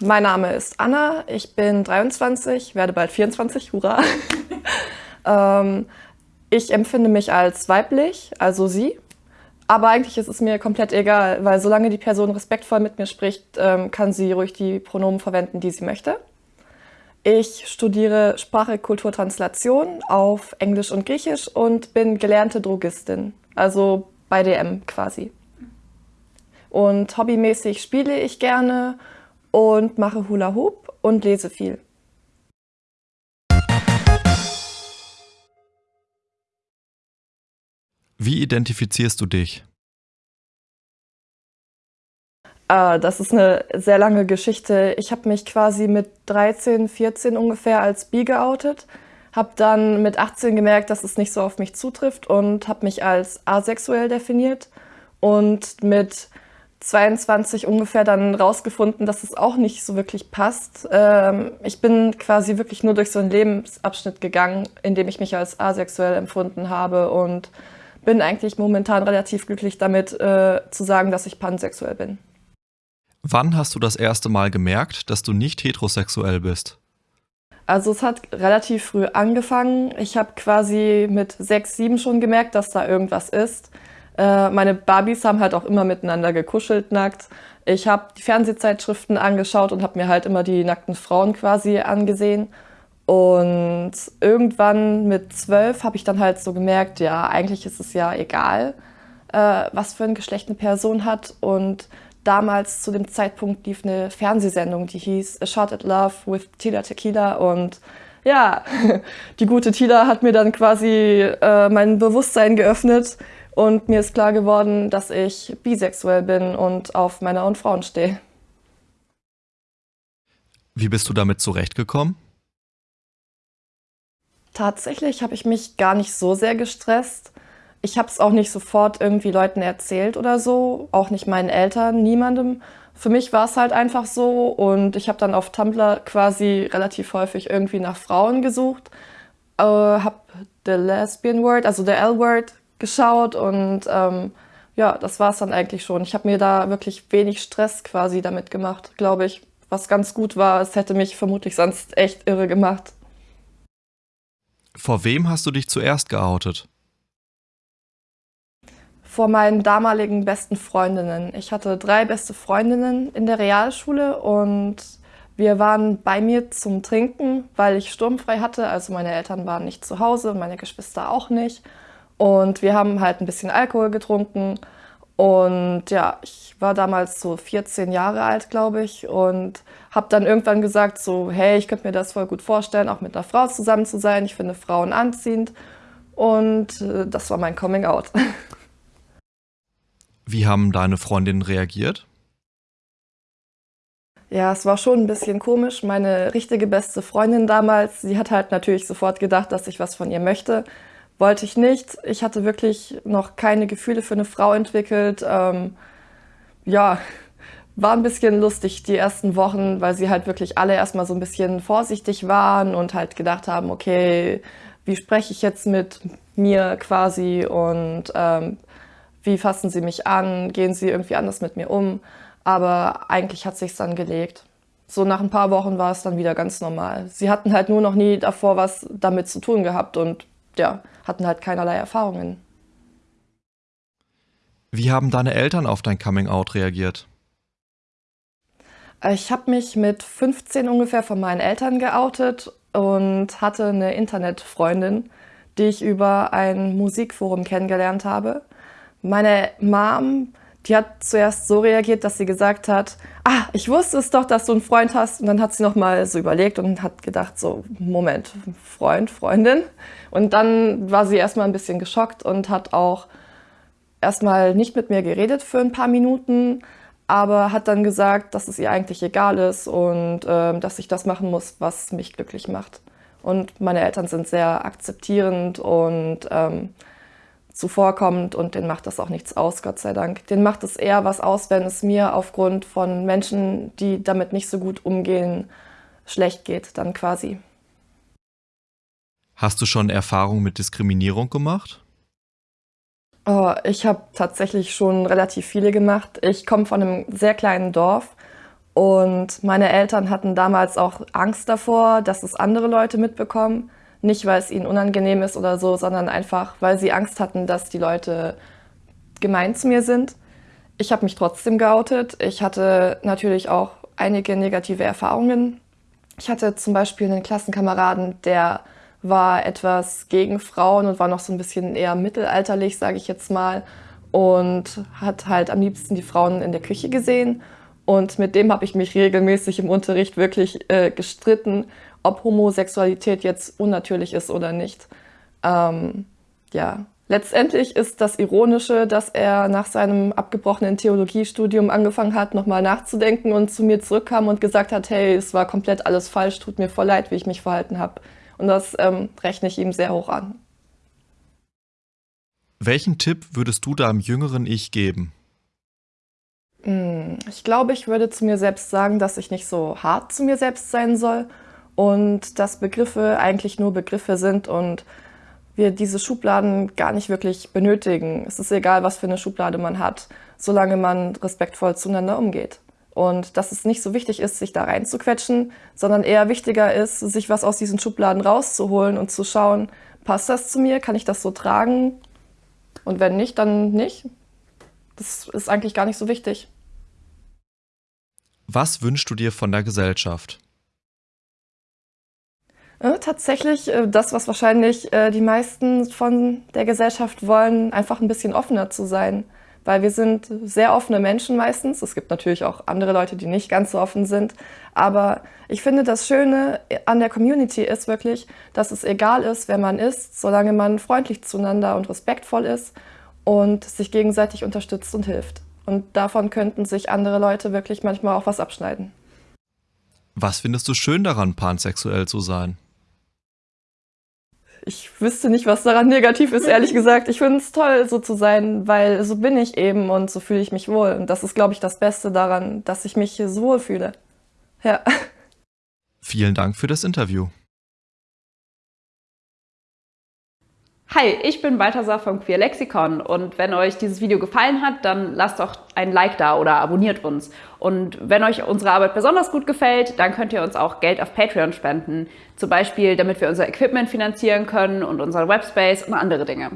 Mein Name ist Anna, ich bin 23, werde bald 24, hurra. ähm, ich empfinde mich als weiblich, also sie. Aber eigentlich ist es mir komplett egal, weil solange die Person respektvoll mit mir spricht, ähm, kann sie ruhig die Pronomen verwenden, die sie möchte. Ich studiere Sprache, Kultur, Translation auf Englisch und Griechisch und bin gelernte Drogistin, also bei DM quasi. Und hobbymäßig spiele ich gerne und mache Hula Hoop und lese viel. Wie identifizierst du dich? Äh, das ist eine sehr lange Geschichte. Ich habe mich quasi mit 13, 14 ungefähr als bi geoutet, habe dann mit 18 gemerkt, dass es nicht so auf mich zutrifft und habe mich als asexuell definiert und mit 22 ungefähr dann rausgefunden, dass es auch nicht so wirklich passt. Ähm, ich bin quasi wirklich nur durch so einen Lebensabschnitt gegangen, in dem ich mich als asexuell empfunden habe und bin eigentlich momentan relativ glücklich damit, äh, zu sagen, dass ich pansexuell bin. Wann hast du das erste Mal gemerkt, dass du nicht heterosexuell bist? Also es hat relativ früh angefangen. Ich habe quasi mit sechs, sieben schon gemerkt, dass da irgendwas ist. Äh, meine Barbies haben halt auch immer miteinander gekuschelt nackt. Ich habe die Fernsehzeitschriften angeschaut und habe mir halt immer die nackten Frauen quasi angesehen. Und irgendwann mit zwölf habe ich dann halt so gemerkt, ja, eigentlich ist es ja egal, äh, was für ein Geschlecht eine Person hat. Und damals zu dem Zeitpunkt lief eine Fernsehsendung, die hieß A Shot at Love with Tila Tequila. Und ja, die gute Tila hat mir dann quasi äh, mein Bewusstsein geöffnet und mir ist klar geworden, dass ich bisexuell bin und auf Männer und Frauen stehe. Wie bist du damit zurechtgekommen? Tatsächlich habe ich mich gar nicht so sehr gestresst. Ich habe es auch nicht sofort irgendwie Leuten erzählt oder so, auch nicht meinen Eltern, niemandem. Für mich war es halt einfach so und ich habe dann auf Tumblr quasi relativ häufig irgendwie nach Frauen gesucht, äh, habe The Lesbian Word, also der L-Word geschaut und ähm, ja, das war es dann eigentlich schon. Ich habe mir da wirklich wenig Stress quasi damit gemacht, glaube ich. Was ganz gut war, es hätte mich vermutlich sonst echt irre gemacht. Vor wem hast du dich zuerst geoutet? Vor meinen damaligen besten Freundinnen. Ich hatte drei beste Freundinnen in der Realschule und wir waren bei mir zum Trinken, weil ich sturmfrei hatte. Also meine Eltern waren nicht zu Hause und meine Geschwister auch nicht. Und wir haben halt ein bisschen Alkohol getrunken. Und ja, ich war damals so 14 Jahre alt, glaube ich, und habe dann irgendwann gesagt, so, hey, ich könnte mir das voll gut vorstellen, auch mit einer Frau zusammen zu sein. Ich finde Frauen anziehend. Und äh, das war mein Coming Out. Wie haben deine Freundinnen reagiert? Ja, es war schon ein bisschen komisch. Meine richtige beste Freundin damals, sie hat halt natürlich sofort gedacht, dass ich was von ihr möchte wollte ich nicht. Ich hatte wirklich noch keine Gefühle für eine Frau entwickelt. Ähm, ja, war ein bisschen lustig die ersten Wochen, weil sie halt wirklich alle erstmal so ein bisschen vorsichtig waren und halt gedacht haben, okay, wie spreche ich jetzt mit mir quasi und ähm, wie fassen sie mich an, gehen sie irgendwie anders mit mir um. Aber eigentlich hat sich's dann gelegt. So nach ein paar Wochen war es dann wieder ganz normal. Sie hatten halt nur noch nie davor was damit zu tun gehabt und ja, hatten halt keinerlei Erfahrungen. Wie haben deine Eltern auf dein Coming-out reagiert? Ich habe mich mit 15 ungefähr von meinen Eltern geoutet und hatte eine Internetfreundin, die ich über ein Musikforum kennengelernt habe. Meine Mom die hat zuerst so reagiert, dass sie gesagt hat, ah, ich wusste es doch, dass du einen Freund hast. Und dann hat sie nochmal so überlegt und hat gedacht, so, Moment, Freund, Freundin. Und dann war sie erstmal ein bisschen geschockt und hat auch erstmal nicht mit mir geredet für ein paar Minuten, aber hat dann gesagt, dass es ihr eigentlich egal ist und äh, dass ich das machen muss, was mich glücklich macht. Und meine Eltern sind sehr akzeptierend und ähm, zuvorkommt und den macht das auch nichts aus, Gott sei Dank. Den macht es eher was aus, wenn es mir aufgrund von Menschen, die damit nicht so gut umgehen, schlecht geht, dann quasi. Hast du schon Erfahrungen mit Diskriminierung gemacht? Oh, ich habe tatsächlich schon relativ viele gemacht. Ich komme von einem sehr kleinen Dorf Und meine Eltern hatten damals auch Angst davor, dass es andere Leute mitbekommen. Nicht, weil es ihnen unangenehm ist oder so, sondern einfach, weil sie Angst hatten, dass die Leute gemein zu mir sind. Ich habe mich trotzdem geoutet. Ich hatte natürlich auch einige negative Erfahrungen. Ich hatte zum Beispiel einen Klassenkameraden, der war etwas gegen Frauen und war noch so ein bisschen eher mittelalterlich, sage ich jetzt mal, und hat halt am liebsten die Frauen in der Küche gesehen. Und mit dem habe ich mich regelmäßig im Unterricht wirklich äh, gestritten, ob Homosexualität jetzt unnatürlich ist oder nicht. Ähm, ja, letztendlich ist das Ironische, dass er nach seinem abgebrochenen Theologiestudium angefangen hat, nochmal nachzudenken und zu mir zurückkam und gesagt hat, hey, es war komplett alles falsch, tut mir voll leid, wie ich mich verhalten habe. Und das ähm, rechne ich ihm sehr hoch an. Welchen Tipp würdest du deinem jüngeren Ich geben? Hm, ich glaube, ich würde zu mir selbst sagen, dass ich nicht so hart zu mir selbst sein soll und dass Begriffe eigentlich nur Begriffe sind und wir diese Schubladen gar nicht wirklich benötigen. Es ist egal, was für eine Schublade man hat, solange man respektvoll zueinander umgeht. Und dass es nicht so wichtig ist, sich da reinzuquetschen, sondern eher wichtiger ist, sich was aus diesen Schubladen rauszuholen und zu schauen, passt das zu mir, kann ich das so tragen? Und wenn nicht, dann nicht. Das ist eigentlich gar nicht so wichtig. Was wünschst du dir von der Gesellschaft? Äh, tatsächlich äh, das, was wahrscheinlich äh, die meisten von der Gesellschaft wollen, einfach ein bisschen offener zu sein. Weil wir sind sehr offene Menschen meistens. Es gibt natürlich auch andere Leute, die nicht ganz so offen sind. Aber ich finde, das Schöne an der Community ist wirklich, dass es egal ist, wer man ist, solange man freundlich zueinander und respektvoll ist und sich gegenseitig unterstützt und hilft. Und davon könnten sich andere Leute wirklich manchmal auch was abschneiden. Was findest du schön daran, pansexuell zu sein? Ich wüsste nicht, was daran negativ ist, ehrlich gesagt. Ich finde es toll, so zu sein, weil so bin ich eben und so fühle ich mich wohl. Und das ist, glaube ich, das Beste daran, dass ich mich so wohl fühle. Ja. Vielen Dank für das Interview. Hi, ich bin Balthasar vom Queer Lexikon und wenn euch dieses Video gefallen hat, dann lasst doch ein Like da oder abonniert uns. Und wenn euch unsere Arbeit besonders gut gefällt, dann könnt ihr uns auch Geld auf Patreon spenden. Zum Beispiel, damit wir unser Equipment finanzieren können und unseren Webspace und andere Dinge.